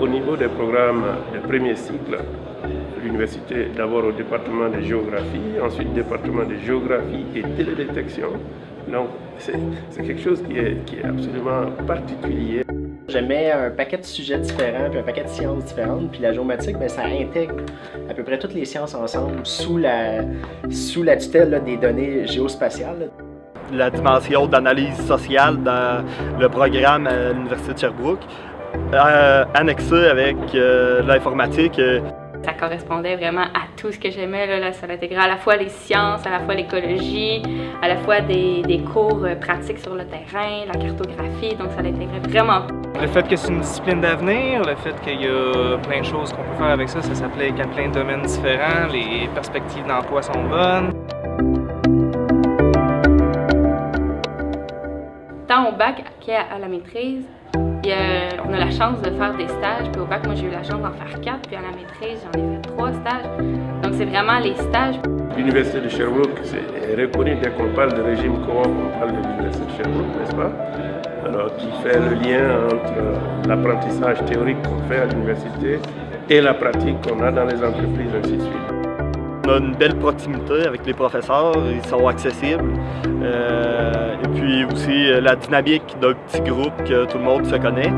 Au niveau des programmes de premier cycle, l'université d'abord au département de géographie, ensuite département de géographie et télédétection. Donc c'est quelque chose qui est, qui est absolument particulier. J'aimais un paquet de sujets différents, puis un paquet de sciences différentes, puis la géomatique, bien, ça intègre à peu près toutes les sciences ensemble sous la, sous la tutelle des données géospatiales. La dimension d'analyse sociale dans le programme à l'Université de Sherbrooke, euh, annexé avec euh, l'informatique. Euh, ça correspondait vraiment à tout ce que j'aimais. Là, ça intégrait à la fois les sciences, à la fois l'écologie, à la fois des, des, cours pratiques sur le terrain, la cartographie, donc ça l'intégrait vraiment. Le fait que c'est une discipline d'avenir, le fait qu'il y a plein de choses qu'on peut faire avec ça, ça s'appelait qu'il y a plein de domaines différents, les perspectives d'emploi sont bonnes. Bac qu'à la maîtrise, on a la chance de faire des stages, puis au bac, moi j'ai eu la chance d'en faire quatre, puis à la maîtrise, j'en ai fait trois stages. Donc c'est vraiment les stages. L'Université de Sherbrooke est reconnue dès qu'on parle de régime coop, on parle de l'Université de Sherbrooke, n'est-ce pas? Alors qui fait le lien entre l'apprentissage théorique qu'on fait à l'université et la pratique qu'on a dans les entreprises, ainsi de suite. On a une belle proximité avec les professeurs, ils sont accessibles. Euh, et puis aussi euh, la dynamique d'un petit groupe que tout le monde se connaît.